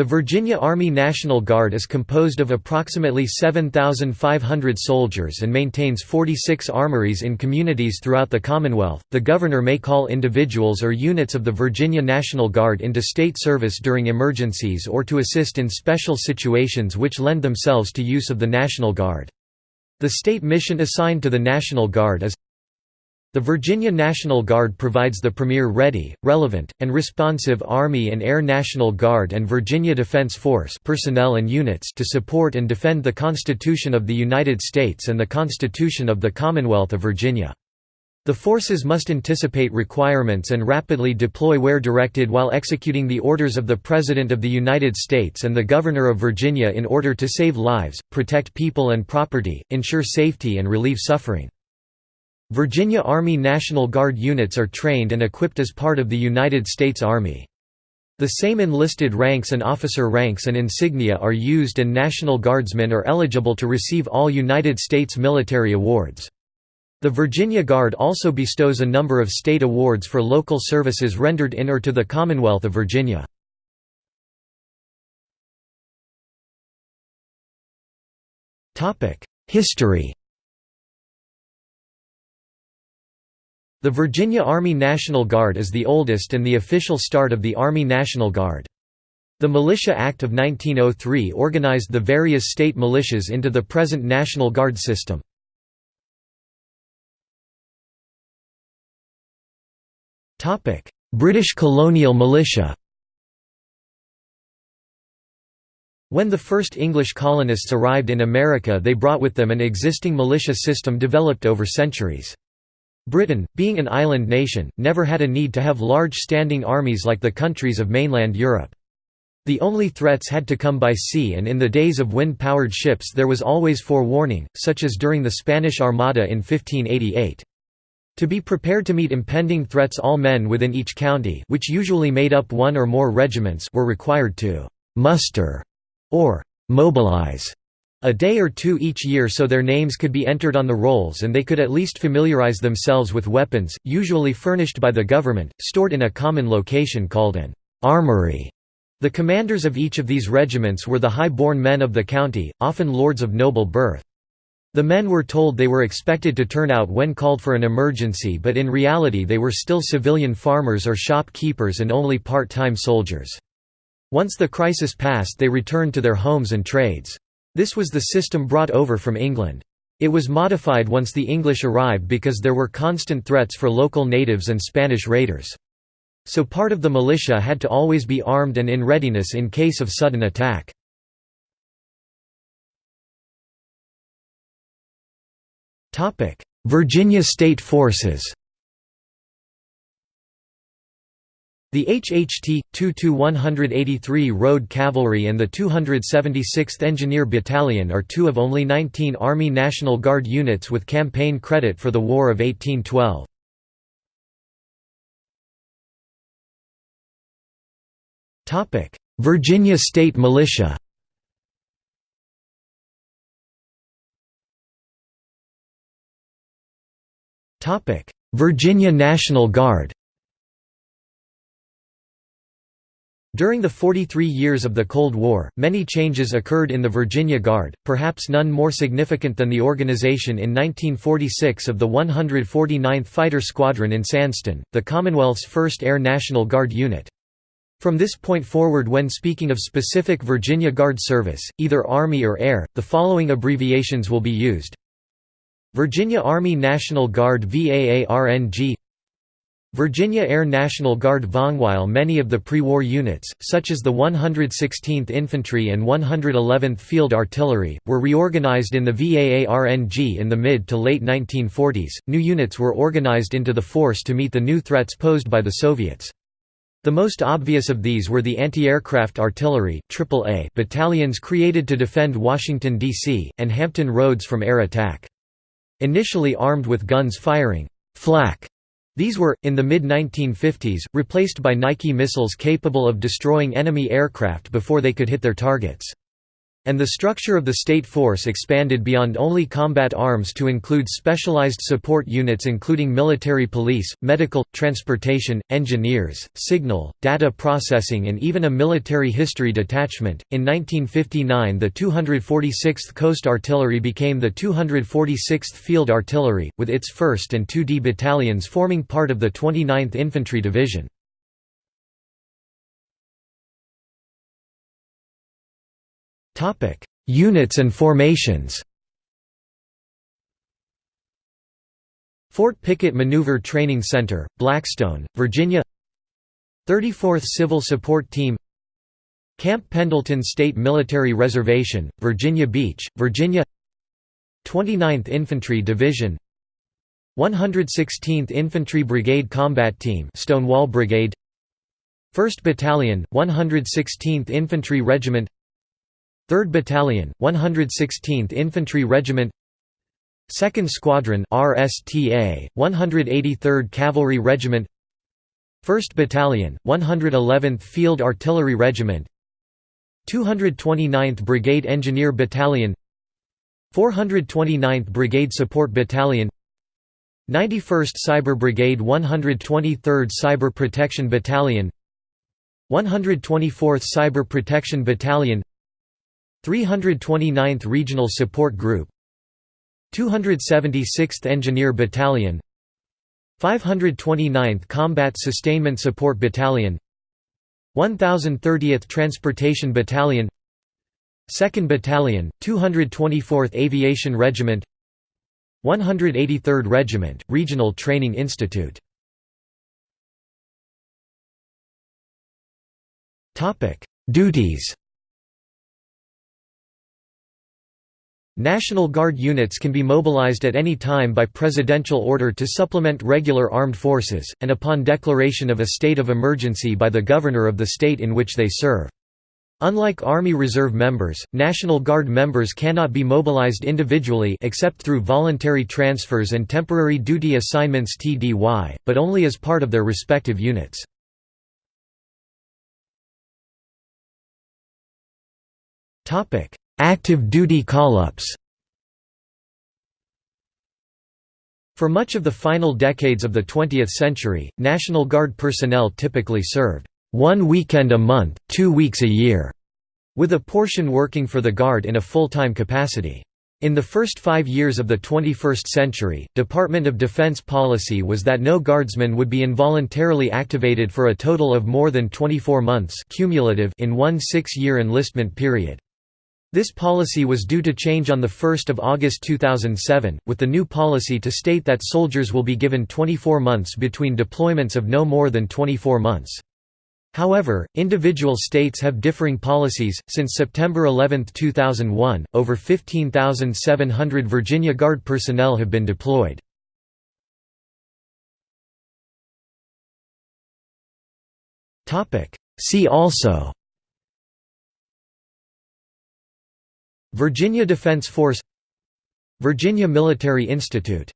The Virginia Army National Guard is composed of approximately 7,500 soldiers and maintains 46 armories in communities throughout the Commonwealth. The governor may call individuals or units of the Virginia National Guard into state service during emergencies or to assist in special situations which lend themselves to use of the National Guard. The state mission assigned to the National Guard is the Virginia National Guard provides the premier ready, relevant, and responsive Army and Air National Guard and Virginia Defense Force personnel and units to support and defend the Constitution of the United States and the Constitution of the Commonwealth of Virginia. The forces must anticipate requirements and rapidly deploy where directed while executing the orders of the President of the United States and the Governor of Virginia in order to save lives, protect people and property, ensure safety and relieve suffering. Virginia Army National Guard units are trained and equipped as part of the United States Army. The same enlisted ranks and officer ranks and insignia are used and National Guardsmen are eligible to receive all United States military awards. The Virginia Guard also bestows a number of state awards for local services rendered in or to the Commonwealth of Virginia. History The Virginia Army National Guard is the oldest and the official start of the Army National Guard. The Militia Act of 1903 organized the various state militias into the present National Guard system. British colonial militia When the first English colonists arrived in America they brought with them an existing militia system developed over centuries. Britain, being an island nation, never had a need to have large standing armies like the countries of mainland Europe. The only threats had to come by sea and in the days of wind-powered ships there was always forewarning, such as during the Spanish Armada in 1588. To be prepared to meet impending threats all men within each county which usually made up one or more regiments were required to «muster» or «mobilize» A day or two each year so their names could be entered on the rolls and they could at least familiarize themselves with weapons, usually furnished by the government, stored in a common location called an armory. The commanders of each of these regiments were the high-born men of the county, often lords of noble birth. The men were told they were expected to turn out when called for an emergency but in reality they were still civilian farmers or shopkeepers and only part-time soldiers. Once the crisis passed they returned to their homes and trades. This was the system brought over from England. It was modified once the English arrived because there were constant threats for local natives and Spanish raiders. So part of the militia had to always be armed and in readiness in case of sudden attack. Virginia State Forces The HHT, 2-183 Road Cavalry and the 276th Engineer Battalion are two of only 19 Army National Guard units with campaign credit for the War of 1812. Topic: Virginia State Militia Topic: Virginia National Guard During the 43 years of the Cold War, many changes occurred in the Virginia Guard, perhaps none more significant than the organization in 1946 of the 149th Fighter Squadron in Sandston, the Commonwealth's first Air National Guard unit. From this point forward when speaking of specific Virginia Guard service, either Army or Air, the following abbreviations will be used. Virginia Army National Guard VAARNG Virginia Air National Guard While many of the pre-war units, such as the 116th Infantry and 111th Field Artillery, were reorganized in the VAARNG in the mid to late 1940s, new units were organized into the force to meet the new threats posed by the Soviets. The most obvious of these were the anti-aircraft artillery AAA battalions created to defend Washington, D.C., and Hampton Roads from air attack. Initially armed with guns firing flak these were, in the mid-1950s, replaced by Nike missiles capable of destroying enemy aircraft before they could hit their targets. And the structure of the state force expanded beyond only combat arms to include specialized support units including military police, medical, transportation, engineers, signal, data processing and even a military history detachment. In 1959 the 246th Coast Artillery became the 246th Field Artillery, with its 1st and 2D battalions forming part of the 29th Infantry Division. Units and formations. Fort Pickett Maneuver Training Center, Blackstone, Virginia. 34th Civil Support Team. Camp Pendleton State Military Reservation, Virginia Beach, Virginia. 29th Infantry Division. 116th Infantry Brigade Combat Team Stonewall Brigade. 1st Battalion, 116th Infantry Regiment 3rd Battalion, 116th Infantry Regiment 2nd Squadron RSTA, 183rd Cavalry Regiment 1st Battalion, 111th Field Artillery Regiment 229th Brigade Engineer Battalion 429th Brigade Support Battalion 91st Cyber Brigade 123rd Cyber Protection Battalion 124th Cyber Protection Battalion 329th Regional Support Group 276th Engineer Battalion 529th Combat Sustainment Support Battalion 1030th Transportation Battalion 2nd Battalion, 224th Aviation Regiment 183rd Regiment, Regional Training Institute. Duties National Guard units can be mobilized at any time by presidential order to supplement regular armed forces, and upon declaration of a state of emergency by the governor of the state in which they serve. Unlike Army Reserve members, National Guard members cannot be mobilized individually except through voluntary transfers and temporary duty assignments TDY, but only as part of their respective units. Active duty call-ups For much of the final decades of the 20th century, National Guard personnel typically served one weekend a month, two weeks a year, with a portion working for the Guard in a full-time capacity. In the first five years of the 21st century, Department of Defense policy was that no Guardsman would be involuntarily activated for a total of more than 24 months cumulative in one six-year enlistment period. This policy was due to change on 1 August 2007, with the new policy to state that soldiers will be given 24 months between deployments of no more than 24 months. However, individual states have differing policies. Since September 11, 2001, over 15,700 Virginia Guard personnel have been deployed. See also Virginia Defense Force Virginia Military Institute